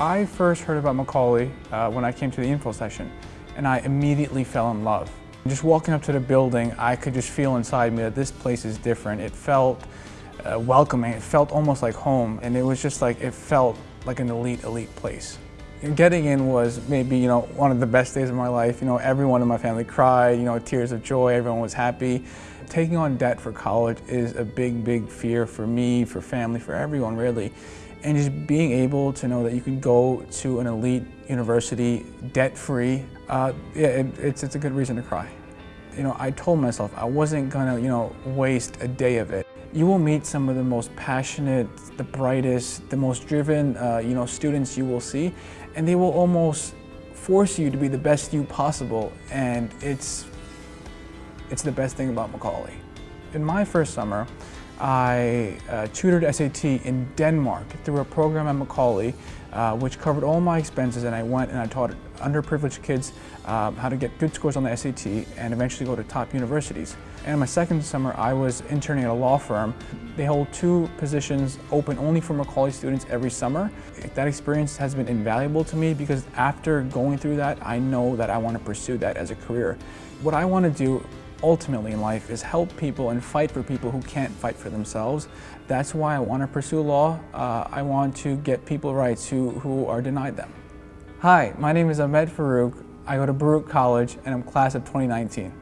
I first heard about Macaulay uh, when I came to the info session, and I immediately fell in love. Just walking up to the building, I could just feel inside me that this place is different. It felt uh, welcoming, it felt almost like home, and it was just like, it felt like an elite, elite place. Getting in was maybe, you know, one of the best days of my life. You know, everyone in my family cried, you know, tears of joy, everyone was happy. Taking on debt for college is a big, big fear for me, for family, for everyone really. And just being able to know that you can go to an elite university debt-free, uh, yeah, it, it's, it's a good reason to cry. You know, I told myself I wasn't gonna, you know, waste a day of it. You will meet some of the most passionate, the brightest, the most driven, uh, you know, students you will see, and they will almost force you to be the best you possible, and it's, it's the best thing about Macaulay. In my first summer, I uh, tutored SAT in Denmark through a program at Macaulay uh, which covered all my expenses and I went and I taught underprivileged kids um, how to get good scores on the SAT and eventually go to top universities. And my second summer I was interning at a law firm. They hold two positions open only for Macaulay students every summer. That experience has been invaluable to me because after going through that I know that I want to pursue that as a career. What I want to do ultimately in life is help people and fight for people who can't fight for themselves. That's why I want to pursue law. Uh, I want to get people rights who, who are denied them. Hi, my name is Ahmed Farouk. I go to Baruch College and I'm class of 2019.